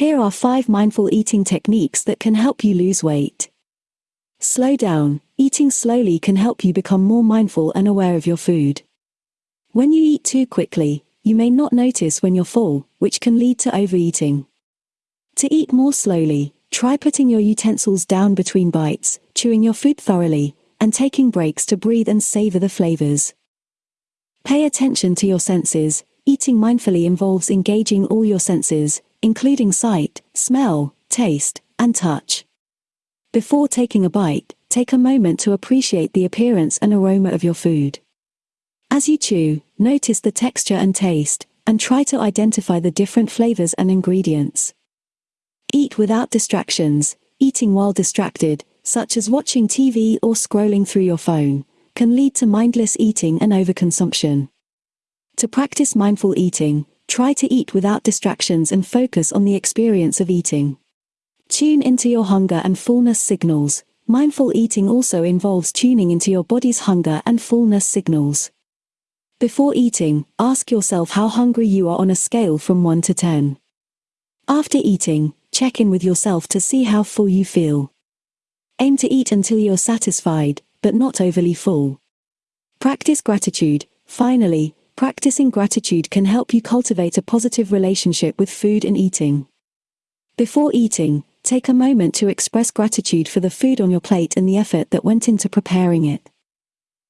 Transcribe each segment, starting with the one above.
Here are 5 mindful eating techniques that can help you lose weight. Slow down. Eating slowly can help you become more mindful and aware of your food. When you eat too quickly, you may not notice when you're full, which can lead to overeating. To eat more slowly, try putting your utensils down between bites, chewing your food thoroughly, and taking breaks to breathe and savor the flavors. Pay attention to your senses. Eating mindfully involves engaging all your senses, including sight, smell, taste, and touch. Before taking a bite, take a moment to appreciate the appearance and aroma of your food. As you chew, notice the texture and taste, and try to identify the different flavors and ingredients. Eat without distractions. Eating while distracted, such as watching TV or scrolling through your phone, can lead to mindless eating and overconsumption. To practice mindful eating, try to eat without distractions and focus on the experience of eating. Tune into your hunger and fullness signals. Mindful eating also involves tuning into your body's hunger and fullness signals. Before eating, ask yourself how hungry you are on a scale from 1 to 10. After eating, check in with yourself to see how full you feel. Aim to eat until you're satisfied, but not overly full. Practice gratitude. Finally, practicing gratitude can help you cultivate a positive relationship with food and eating. Before eating, take a moment to express gratitude for the food on your plate and the effort that went into preparing it.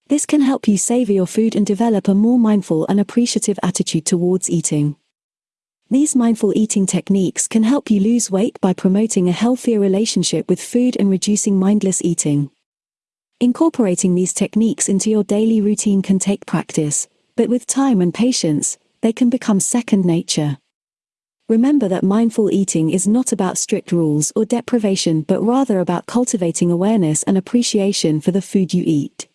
This can help you savor your food and develop a more mindful and appreciative attitude towards eating. These mindful eating techniques can help you lose weight by promoting a healthier relationship with food and reducing mindless eating. Incorporating these techniques into your daily routine can take practice, but with time and patience, they can become second nature. Remember that mindful eating is not about strict rules or deprivation but rather about cultivating awareness and appreciation for the food you eat.